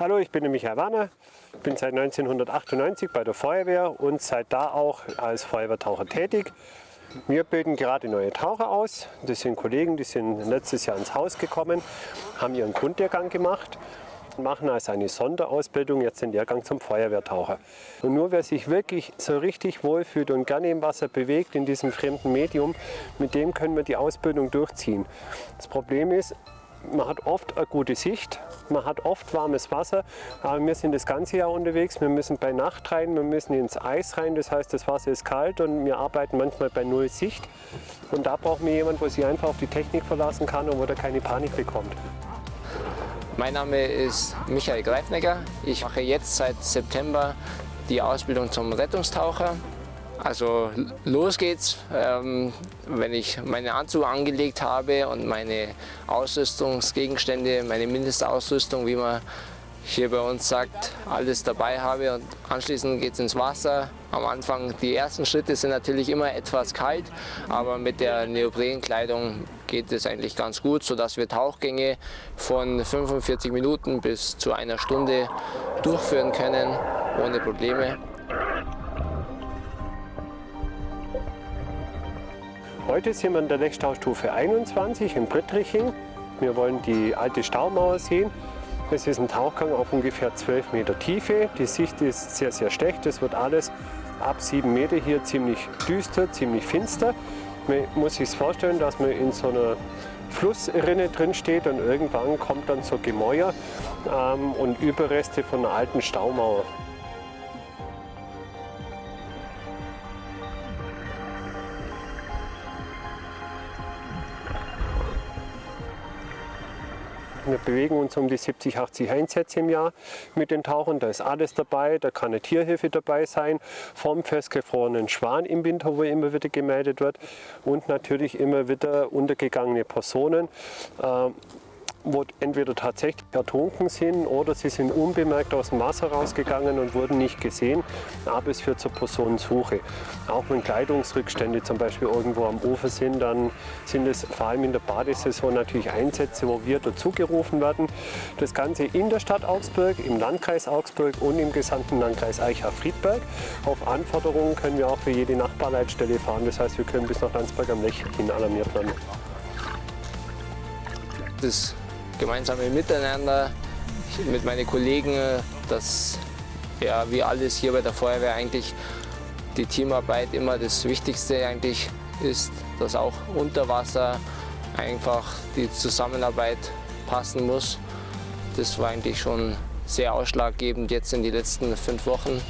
Hallo, ich bin der Michael Warner, bin seit 1998 bei der Feuerwehr und seit da auch als Feuerwehrtaucher tätig. Wir bilden gerade neue Taucher aus. Das sind Kollegen, die sind letztes Jahr ins Haus gekommen, haben ihren Grundlehrgang gemacht machen also eine Sonderausbildung, jetzt den Lehrgang zum Feuerwehrtaucher. Und nur wer sich wirklich so richtig wohlfühlt und gerne im Wasser bewegt, in diesem fremden Medium, mit dem können wir die Ausbildung durchziehen. Das Problem ist, man hat oft eine gute Sicht, man hat oft warmes Wasser, aber wir sind das ganze Jahr unterwegs. Wir müssen bei Nacht rein, wir müssen ins Eis rein, das heißt, das Wasser ist kalt und wir arbeiten manchmal bei Null Sicht. Und da brauchen wir jemanden, der sich einfach auf die Technik verlassen kann und wo der keine Panik bekommt. Mein Name ist Michael Greifnecker. Ich mache jetzt seit September die Ausbildung zum Rettungstaucher. Also los geht's, ähm, wenn ich meinen Anzug angelegt habe und meine Ausrüstungsgegenstände, meine Mindestausrüstung, wie man hier bei uns sagt, alles dabei habe und anschließend geht es ins Wasser. Am Anfang, die ersten Schritte sind natürlich immer etwas kalt, aber mit der Neoprenkleidung geht es eigentlich ganz gut, sodass wir Tauchgänge von 45 Minuten bis zu einer Stunde durchführen können, ohne Probleme. Heute sind wir in der Lechstaustufe 21 in Brittriching. Wir wollen die alte Staumauer sehen. Es ist ein Tauchgang auf ungefähr 12 Meter Tiefe. Die Sicht ist sehr, sehr schlecht. Es wird alles ab 7 Meter hier ziemlich düster, ziemlich finster. Man muss sich vorstellen, dass man in so einer Flussrinne drin steht und irgendwann kommt dann so Gemäuer ähm, und Überreste von einer alten Staumauer. Wir bewegen uns um die 70, 80 Einsätze im Jahr mit den Tauchern. Da ist alles dabei, da kann eine Tierhilfe dabei sein, vom festgefrorenen Schwan im Winter, wo immer wieder gemeldet wird und natürlich immer wieder untergegangene Personen. Ähm, wo entweder tatsächlich ertrunken sind oder sie sind unbemerkt aus dem Wasser rausgegangen und wurden nicht gesehen, aber es führt zur Personensuche. Auch wenn Kleidungsrückstände zum Beispiel irgendwo am Ufer sind, dann sind es vor allem in der Badesaison natürlich Einsätze, wo wir dazugerufen werden. Das Ganze in der Stadt Augsburg, im Landkreis Augsburg und im gesamten Landkreis Eichach-Friedberg. Auf Anforderungen können wir auch für jede Nachbarleitstelle fahren, das heißt wir können bis nach Landsberg am Lech hin alarmiert werden. Das gemeinsame Miteinander mit meinen Kollegen, dass ja, wie alles hier bei der Feuerwehr eigentlich die Teamarbeit immer das Wichtigste eigentlich ist, dass auch unter Wasser einfach die Zusammenarbeit passen muss. Das war eigentlich schon sehr ausschlaggebend jetzt in den letzten fünf Wochen.